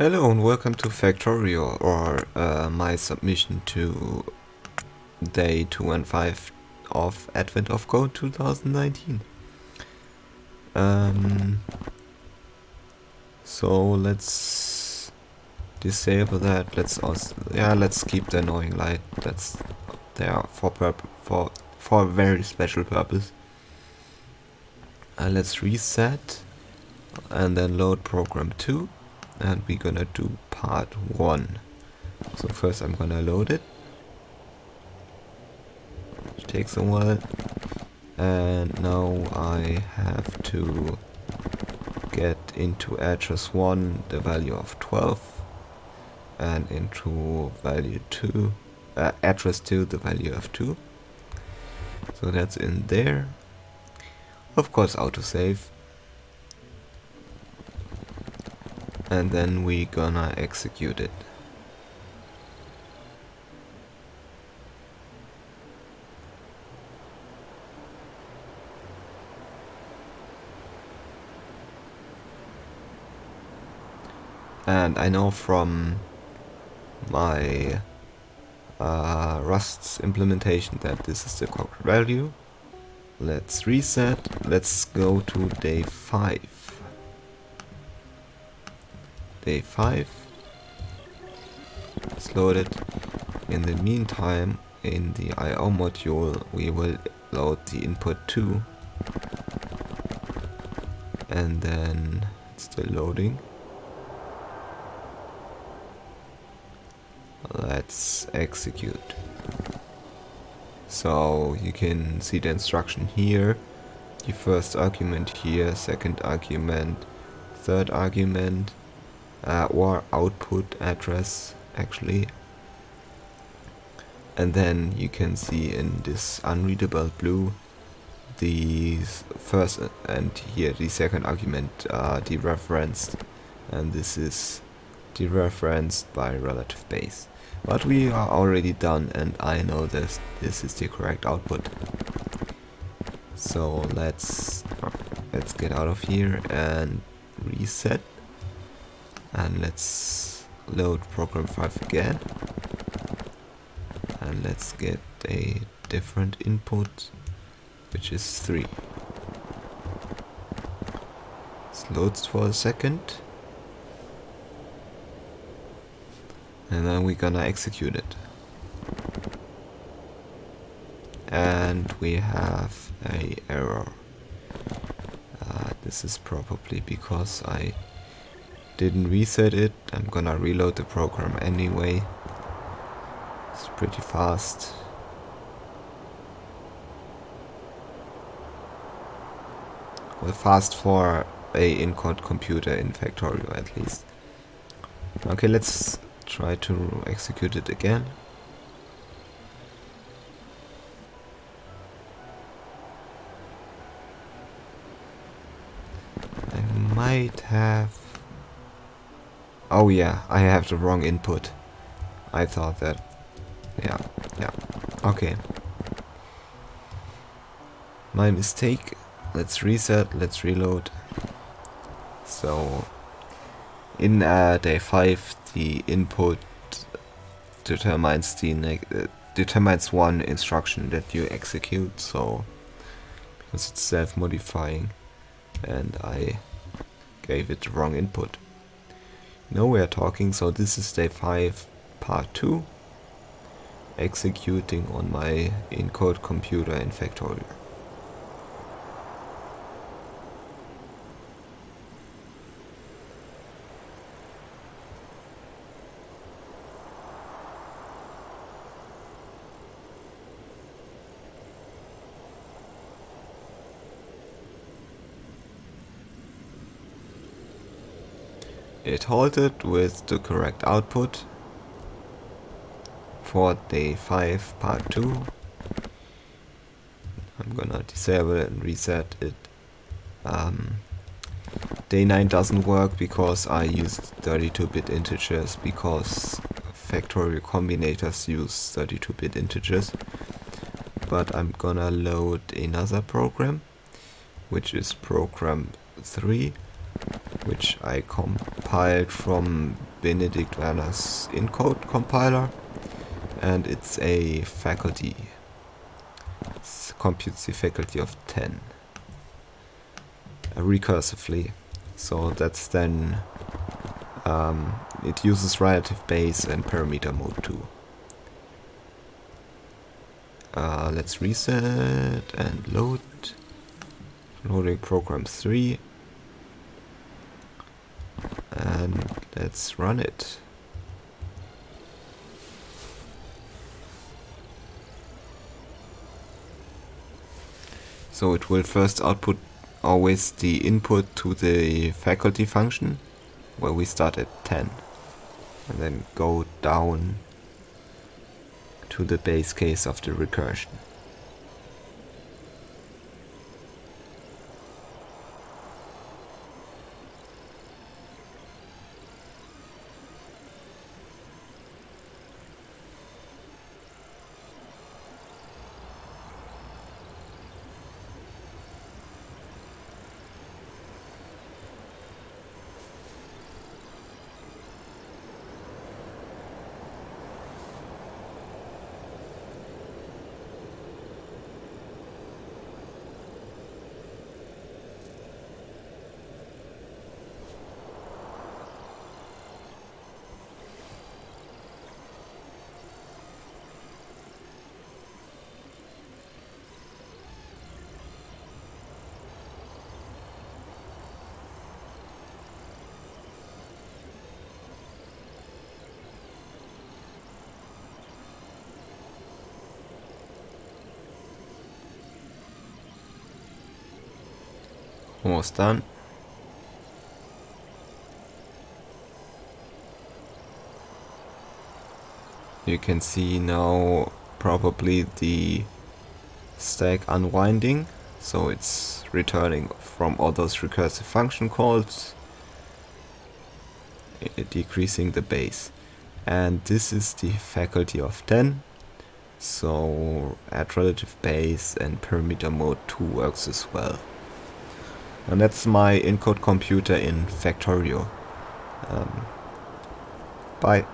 Hello and welcome to Factorio or uh, my submission to day 2 and 5 of Advent of Code 2019. Um, so let's disable that. Let's also yeah let's keep the annoying light. That's there for for for a very special purpose. Uh, let's reset and then load program 2 and we're gonna do part one. So first I'm gonna load it. It takes a while. And now I have to get into address 1 the value of 12 and into value 2 uh, address 2 the value of 2 so that's in there. Of course autosave and then we gonna execute it. And I know from my uh, Rust's implementation that this is the correct value. Let's reset. Let's go to day 5 day 5 it's loaded. In the meantime in the IO module we will load the input 2 and then it's still loading. Let's execute. So you can see the instruction here. The first argument here second argument third argument uh, or output address actually. And then you can see in this unreadable blue the first and here the second argument uh, dereferenced and this is dereferenced by relative base. But we are already done and I know that this is the correct output. So let's let's get out of here and reset and let's load program 5 again. And let's get a different input which is 3 it loads for a second. And then we're gonna execute it. And we have a error. Uh, this is probably because I didn't reset it. I'm gonna reload the program anyway. It's pretty fast. Well, fast for a Intcode computer in Factorio at least. Okay, let's try to execute it again. I might have Oh yeah, I have the wrong input. I thought that. Yeah, yeah. Okay. My mistake. Let's reset, let's reload. So, in uh, day 5, the input determines the uh, determines one instruction that you execute, so because it's self-modifying and I gave it the wrong input. Now we are talking, so this is day 5 part 2 executing on my Intcode computer in Factorio. It halted with the correct output for day 5 part 2. I'm gonna disable it and reset it. Um, day 9 doesn't work because I used 32-bit integers because Factorio combinators use 32-bit integers. But I'm gonna load another program, which is program 3 which I compiled from Benedict Werner's Intcode compiler and it's a faculty. It computes the faculty of 10 uh, recursively. So that's then um, it uses relative base and parameter mode too. Uh, let's reset and load. Loading program 3. And let's run it. So it will first output always the input to the faculty function where we start at 10 and then go down to the base case of the recursion. Almost done. You can see now probably the stack unwinding, so it's returning from all those recursive function calls, uh, decreasing the base. And this is the faculty of 10, so add relative base and parameter mode 2 works as well. And that's my Intcode computer in Factorio. Um, bye.